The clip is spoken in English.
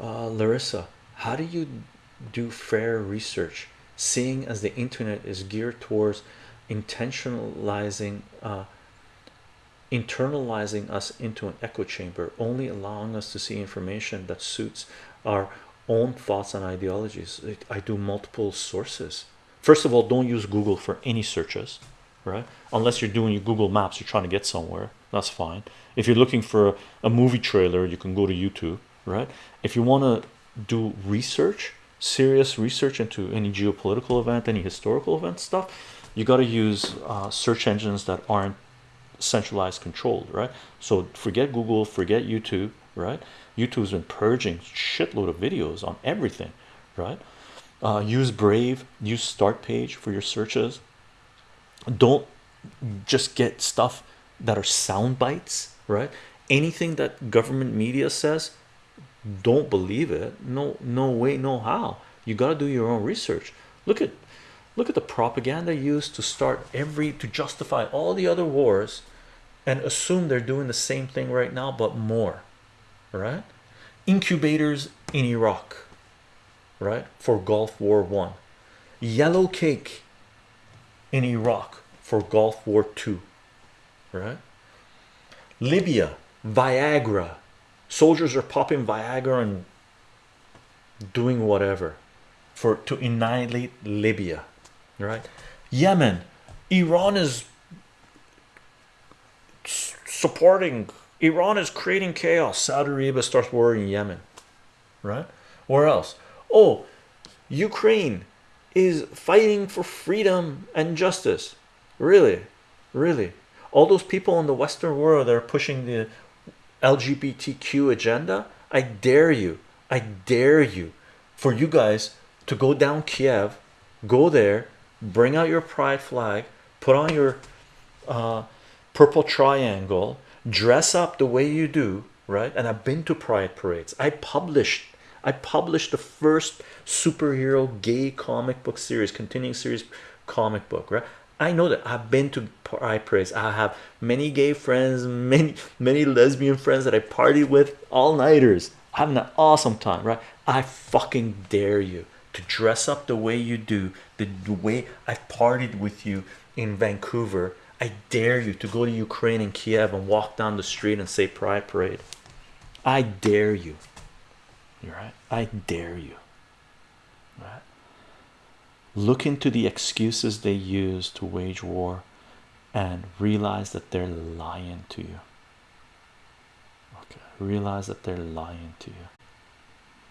uh, Larissa, how do you do fair research, seeing as the internet is geared towards intentionalizing, uh, internalizing us into an echo chamber, only allowing us to see information that suits our own thoughts and ideologies? I do multiple sources. First of all, don't use Google for any searches, right? Unless you're doing your Google Maps, you're trying to get somewhere. That's fine. If you're looking for a, a movie trailer, you can go to YouTube, right? If you want to do research, serious research into any geopolitical event, any historical event stuff, you got to use uh, search engines that aren't centralized controlled, right? So forget Google, forget YouTube, right? YouTube's been purging shitload of videos on everything, right? Uh, use Brave, use Start Page for your searches. Don't just get stuff that are sound bites, right? Anything that government media says, don't believe it. No, no way, no how. You got to do your own research. Look at look at the propaganda used to start every to justify all the other wars and assume they're doing the same thing right now, but more, right? Incubators in Iraq, right? For Gulf War One, yellow cake in Iraq for Gulf War Two, right? Libya, Viagra, soldiers are popping Viagra and doing whatever for to annihilate Libya, right? Yemen, Iran is supporting Iran is creating chaos. Saudi Arabia starts war in Yemen, right? Where else? Oh, Ukraine is fighting for freedom and justice. Really, really. All those people in the Western world that are pushing the LGBTQ agenda. I dare you, I dare you for you guys to go down Kiev, go there, bring out your pride flag, put on your uh, purple triangle, dress up the way you do, right? And I've been to pride parades. I published I published the first superhero gay comic book series, continuing series comic book, right? I know that I've been to pride parades. I have many gay friends, many many lesbian friends that I party with all nighters, having an awesome time, right? I fucking dare you to dress up the way you do, the, the way I've partied with you in Vancouver. I dare you to go to Ukraine and Kiev and walk down the street and say Pride Parade. I dare you. You're right. I dare you. Right. Look into the excuses they use to wage war and realize that they're lying to you. Okay, realize that they're lying to you.